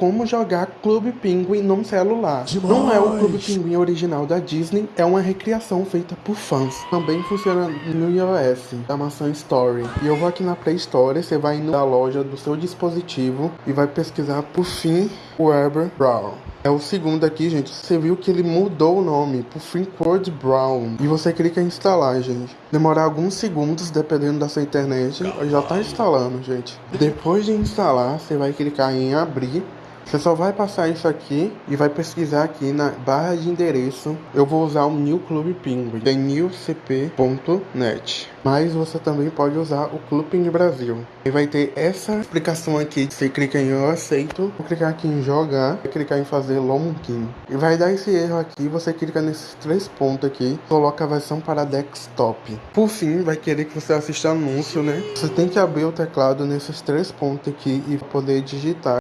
como jogar Clube Penguin num celular. Não é o Clube Penguin original da Disney, é uma recriação feita por fãs. Também funciona no iOS, da maçã Story. E eu vou aqui na Play Store, você vai na loja do seu dispositivo e vai pesquisar por fim Weber Brown. É o segundo aqui, gente. Você viu que ele mudou o nome pro Finkward Brown. E você clica em instalar, gente. Demorar alguns segundos, dependendo da sua internet. Já tá instalando, gente. Depois de instalar, você vai clicar em abrir. Você só vai passar isso aqui e vai pesquisar aqui na barra de endereço. Eu vou usar o New Club Penguin, é newcp.net. Mas você também pode usar o Clube Penguin Brasil. E vai ter essa explicação aqui. Você clica em eu aceito, vou clicar aqui em jogar, clicar em fazer login. E vai dar esse erro aqui, você clica nesses três pontos aqui, coloca a versão para desktop. Por fim, vai querer que você assista anúncio, né? Você tem que abrir o teclado nesses três pontos aqui e poder digitar.